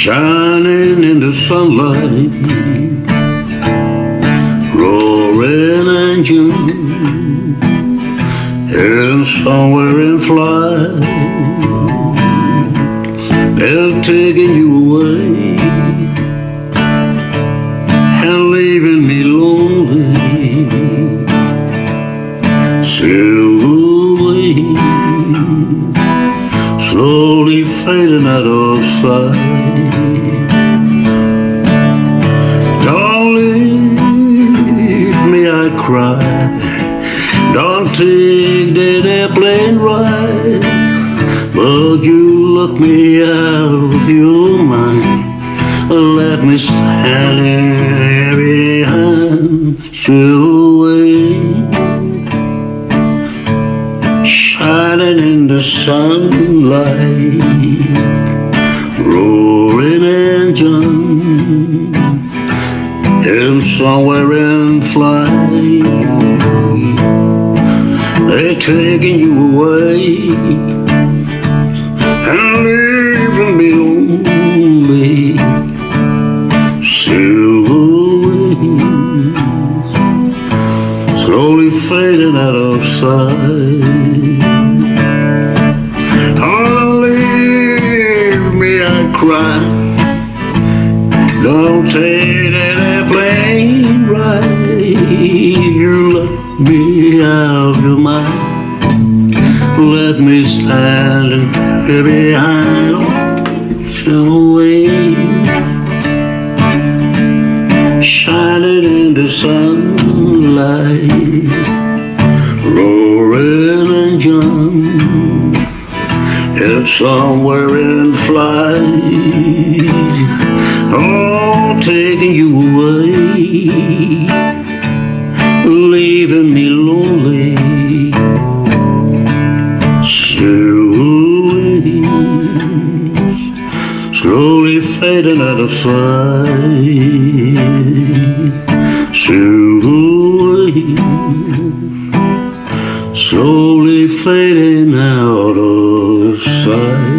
shining in the sunlight, roaring engine, and somewhere in flight, they're taking you away and leaving me lonely. Silver wings, slowly fading out of sight. Don't leave me, I cry. Don't take that airplane ride. But you look me out of your mind. Let me standing behind you away. Shining in the sunlight, roaring engine, and somewhere in flight, they're taking you away and leaving me lonely. Silver wings, slowly fading out of sight. Don't leave me, I cry. Don't take that airplane ride. You let me out of your mind. Let me standing behind ocean wave, and somewhere in flight, oh, taking you away, leaving me lonely. Slowly fading out of sight. Silver slowly fading out of sight.